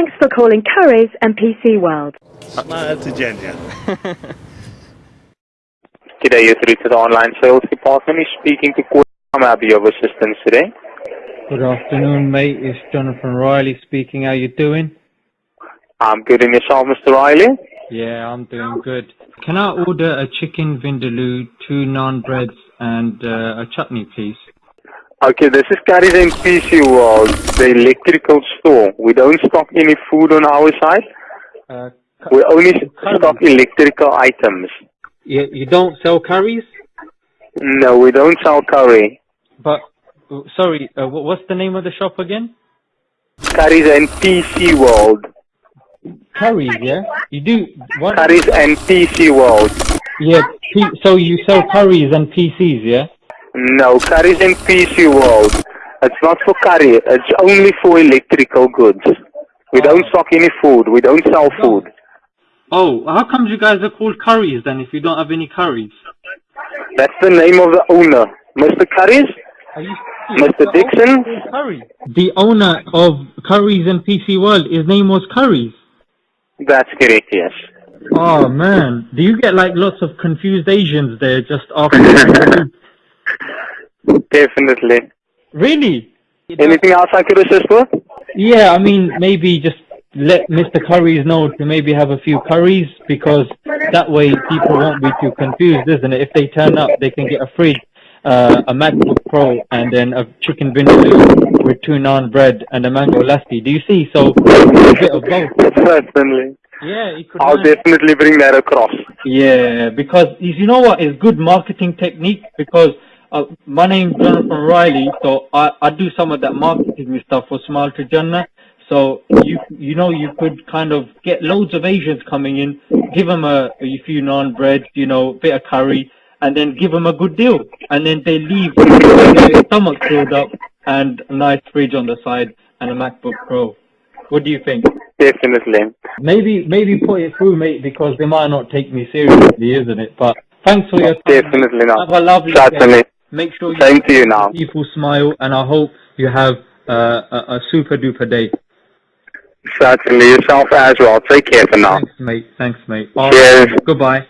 Thanks for calling Currys and PC World. Smile to Jannah. Today you're through to the online sales department. You're speaking to Corey. I'm happy of assistance today. Good afternoon, mate. It's Jonathan Riley speaking. How you doing? I'm good in yourself, Mr. Riley. Yeah, I'm doing good. Can I order a chicken vindaloo, two naan breads, and uh, a chutney, please? Okay, this is Currys and PC World, the electrical store. We don't stock any food on our side. Uh, We only stock electrical items. you, you don't sell curries? No, we don't sell curry. But, sorry, uh, what's the name of the shop again? Currys and PC World. Curries, yeah? You do, what? Currys and PC World. Yeah, P- so you sell curries and PCs, yeah? No, Currys and PC World. It's not for curry. It's only for electrical goods. We oh. don't stock any food. We don't sell food. Oh, how come you guys are called curries then if you don't have any curries? That's the name of the owner. Mr. Curries? Mr. Dixon? Curry. The owner of Curries and PC World, his name was Curries. That's correct, yes. Oh man, do you get like lots of confused Asians there just after? Definitely. really? Anything else I could assist with? Yeah, I mean maybe just let Mr. Curries know to maybe have a few curries because that way people won't be too confused, isn't it? If they turn up, they can get a free uh, a MacBook Pro and then a chicken vindaloo with two naan bread and a mango lassi. Do you see? So a bit of both. Certainly. Yeah. I'll definitely bring that across. Yeah, because you know what is good marketing technique because uh, my name's Jonathan Riley, so I, I do some of that marketing stuff for Smile to Jannah. So you you know you could kind of get loads of Asians coming in, give them a, a few naan bread, you know, bit of curry, and then give them a good deal, and then they leave with their stomach filled up and a nice fridge on the side and a MacBook Pro. What do you think? Definitely. Maybe maybe put it through, mate, because they might not take me seriously, isn't it? But thanks for your time. Definitely not. Have a lovely Certainly. day. Make sure you Same to you now. people smile, and I hope you have uh, a, a super duper day. Certainly. Yourself as well. Take care for now. Thanks, mate. Thanks, mate. Cheers. Goodbye.